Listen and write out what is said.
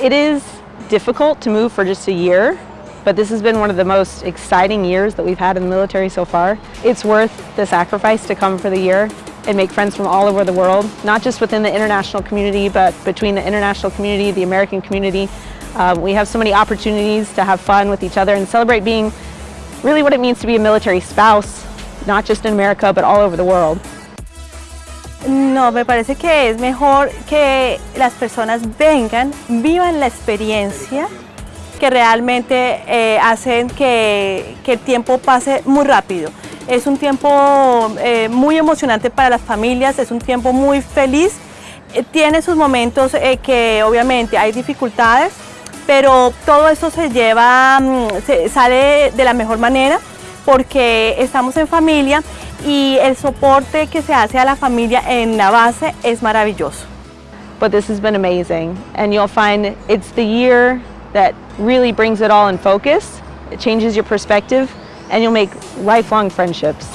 It is difficult to move for just a year, but this has been one of the most exciting years that we've had in the military so far. It's worth the sacrifice to come for the year and make friends from all over the world, not just within the international community, but between the international community, the American community. Um, we have so many opportunities to have fun with each other and celebrate being really what it means to be a military spouse, not just in America, but all over the world. No, me parece que es mejor que las personas vengan, vivan la experiencia que realmente eh, hacen que, el tiempo pase muy rápido. Es un tiempo eh, muy emocionante para las familias, es un tiempo muy feliz. Eh, tiene sus momentos que obviamente hay dificultades, pero todo esto se lleva, mm, se sale de la mejor manera porque estamos en familia y el soporte que se hace a la familia en la base es maravilloso. But this has been amazing and you'll find it's the year that really brings it all in focus. It changes your perspective and you'll make lifelong friendships.